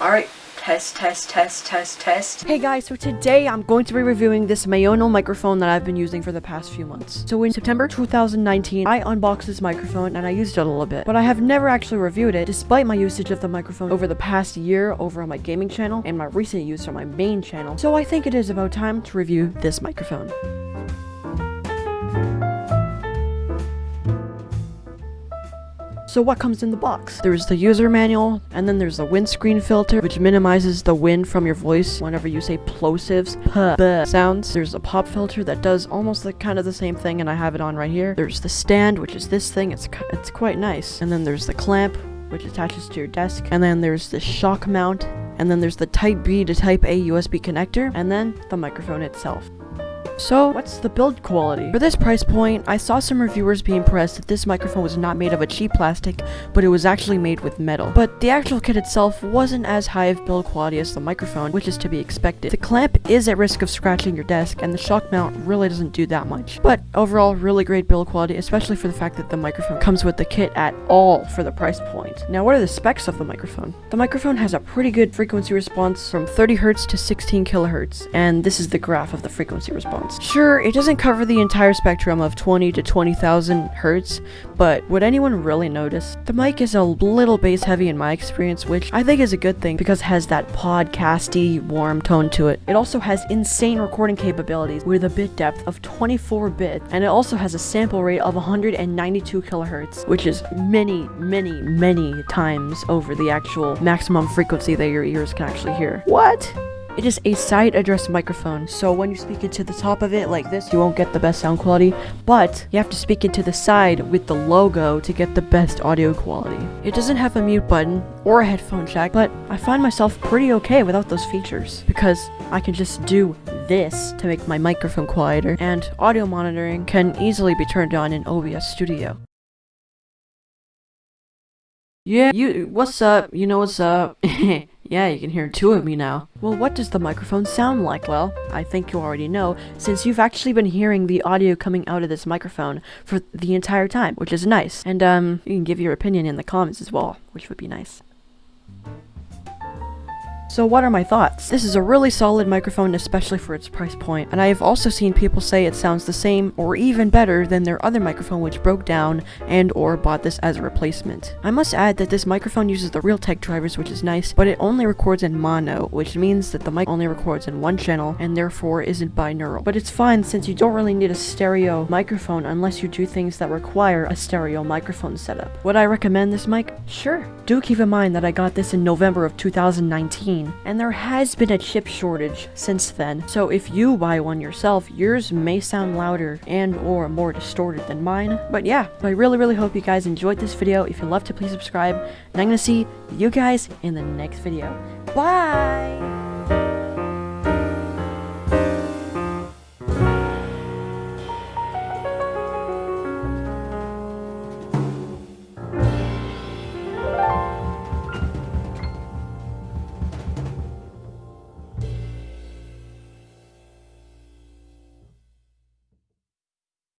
Alright, test, test, test, test, test. Hey guys, so today I'm going to be reviewing this Maono microphone that I've been using for the past few months. So in September 2019, I unboxed this microphone and I used it a little bit, but I have never actually reviewed it despite my usage of the microphone over the past year over on my gaming channel and my recent use on my main channel. So I think it is about time to review this microphone. So what comes in the box? There's the user manual, and then there's the windscreen filter, which minimizes the wind from your voice whenever you say plosives, p, b sounds. There's a pop filter that does almost like kind of the same thing, and I have it on right here. There's the stand, which is this thing. It's it's quite nice. And then there's the clamp, which attaches to your desk. And then there's the shock mount, and then there's the Type B to Type A USB connector, and then the microphone itself. So, what's the build quality? For this price point, I saw some reviewers be impressed that this microphone was not made of a cheap plastic, but it was actually made with metal. But the actual kit itself wasn't as high of build quality as the microphone, which is to be expected. The clamp is at risk of scratching your desk, and the shock mount really doesn't do that much. But overall, really great build quality, especially for the fact that the microphone comes with the kit at all for the price point. Now, what are the specs of the microphone? The microphone has a pretty good frequency response from 30 Hz to 16 kHz, and this is the graph of the frequency response. Sure, it doesn't cover the entire spectrum of 20 to 20,000 hertz, but would anyone really notice? The mic is a little bass heavy in my experience, which I think is a good thing because it has that podcasty, warm tone to it. It also has insane recording capabilities with a bit depth of 24 bit, and it also has a sample rate of 192 kilohertz, which is many, many, many times over the actual maximum frequency that your ears can actually hear. What? It is a side address microphone, so when you speak into the top of it like this, you won't get the best sound quality, but you have to speak into the side with the logo to get the best audio quality. It doesn't have a mute button or a headphone jack, but I find myself pretty okay without those features, because I can just do this to make my microphone quieter, and audio monitoring can easily be turned on in OBS Studio. Yeah, you- what's up? You know what's up? Yeah, you can hear two of me now. Well, what does the microphone sound like? Well, I think you already know, since you've actually been hearing the audio coming out of this microphone for the entire time, which is nice. And, um, you can give your opinion in the comments as well, which would be nice. So what are my thoughts? This is a really solid microphone, especially for its price point. and I have also seen people say it sounds the same or even better than their other microphone which broke down and or bought this as a replacement. I must add that this microphone uses the Realtek drivers which is nice, but it only records in mono, which means that the mic only records in one channel and therefore isn't binaural. But it's fine since you don't really need a stereo microphone unless you do things that require a stereo microphone setup. Would I recommend this mic? Sure. Do keep in mind that I got this in November of 2019 and there has been a chip shortage since then. So if you buy one yourself, yours may sound louder and or more distorted than mine. But yeah, I really really hope you guys enjoyed this video. If you love to please subscribe, and I'm gonna see you guys in the next video. Bye!